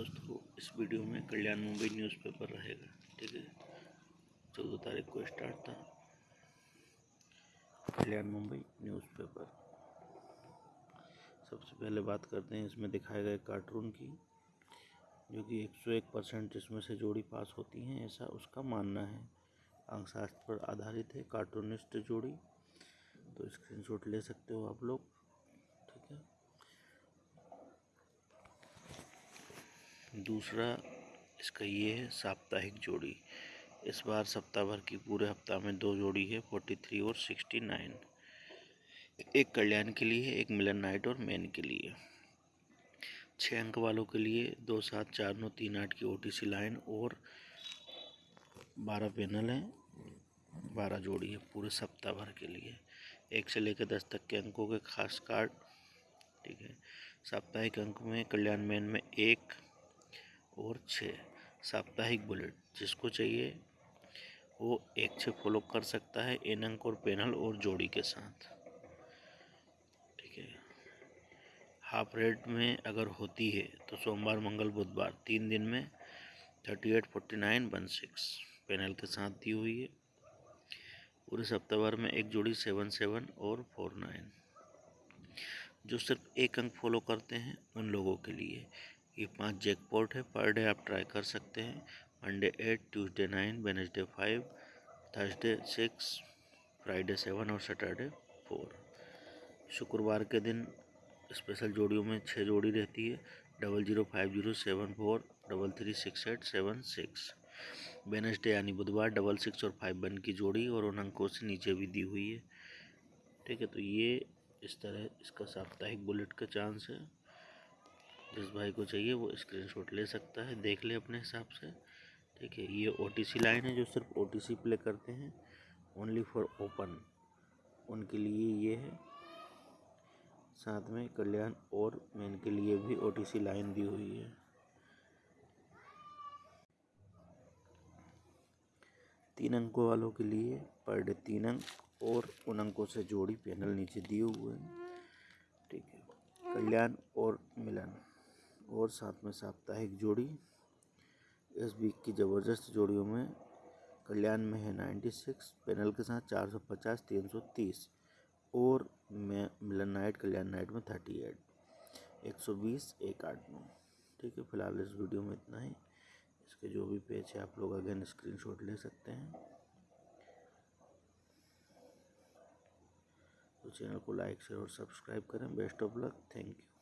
दोस्तों इस वीडियो में कल्याण मुंबई न्यूज़पेपर रहेगा, ठीक है? चौदह तारीख को स्टार्ट था। कल्याण मुंबई न्यूज़पेपर सबसे पहले बात करते हैं, इसमें दिखाए गए कार्टून की, जो कि 101 परसेंट इसमें से जोड़ी पास होती हैं, ऐसा उसका मानना है। अंकशास्त्र पर आधारित है कार्टूनिस्ट जोड़ी। तो स्क्रीनशॉट ले सकते हो आप लोग। दूसरा इसका ये है साप्ताहिक जोड़ी। इस बार सप्ताह भर की पूरे हफ़्ता में दो जोड़ी है फोर्टी थ्री और सिक्सटी नाइन एक कल्याण के लिए एक मिलन नाइट और मैन के लिए। छः अंक वालों के लिए दो सात चार नौ तीन आठ की ओटीसी लाइन और बारह पैनल हैं, बारह जोड़ी है पूरे सप्ताह भर के लिए। एक से लेकर दस तक के अंकों के खास कार्ड ठीक है। साप्ताहिक अंक में कल्याण मैन में एक और छः साप्ताहिक बुलेट, जिसको चाहिए, वो एक छः फॉलो कर सकता है इन अंक और पैनल और जोड़ी के साथ। ठीक है। हाफ़ रेट में अगर होती है तो सोमवार, मंगल, बुधवार, तीन दिन में thirty eight forty nine one six panel के साथ दी हुई है। पूरे सप्ताह भर में एक जोड़ी सेवन सेवन और फोर नाइन। जो सिर्फ़ एक अंक फॉलो करते हैं उन लोगों के लिए। ये पाँच जैकपॉट है पर डे आप ट्राई कर सकते हैं। Monday eight Tuesday nine Wednesday five Thursday six Friday seven और सैटरडे फोर शुक्रवार के दिन स्पेशल जोड़ियों में छः जोड़ी रहती है। Double zero five zero seven four double three six eight seven six Wednesday यानी बुधवार डबल सिक्स और फाइव वन की जोड़ी और उन अंकों से नीचे भी दी हुई है। ठीक है तो ये इस तरह इसका साप्ताहिक बुलेट का चांस है। जिस भाई को चाहिए वो स्क्रीनशॉट ले सकता है, देख ले अपने हिसाब से। ठीक है, ये ओटीसी लाइन है जो सिर्फ़ ओटीसी प्ले करते हैं ओनली फॉर ओपन उनके लिए ये है। साथ में कल्याण और मेन के लिए भी ओटीसी लाइन दी हुई है। तीन अंकों वालों के लिए पर डे तीन अंक और उन अंकों से जोड़ी पैनल नीचे दिए हुए हैं। ठीक है, कल्याण और मिलन। और साथ में साप्ताहिक जोड़ी। इस वीक की ज़बरदस्त जोड़ियों में कल्याण में है नाइन्टी सिक्स, पैनल के साथ चार सौ पचास, तीन सौ तीस और में मिलन नाइट, कल्याण नाइट में थर्टी एट, एक सौ बीस, एक आठ नौ। ठीक है, फ़िलहाल इस वीडियो में इतना ही। इसके जो भी पेज है, आप लोग अगेन स्क्रीनशॉट ले सकते हैं। तो चैनल को लाइक, शेयर और सब्सक्राइब करें। Best of luck. Thank you.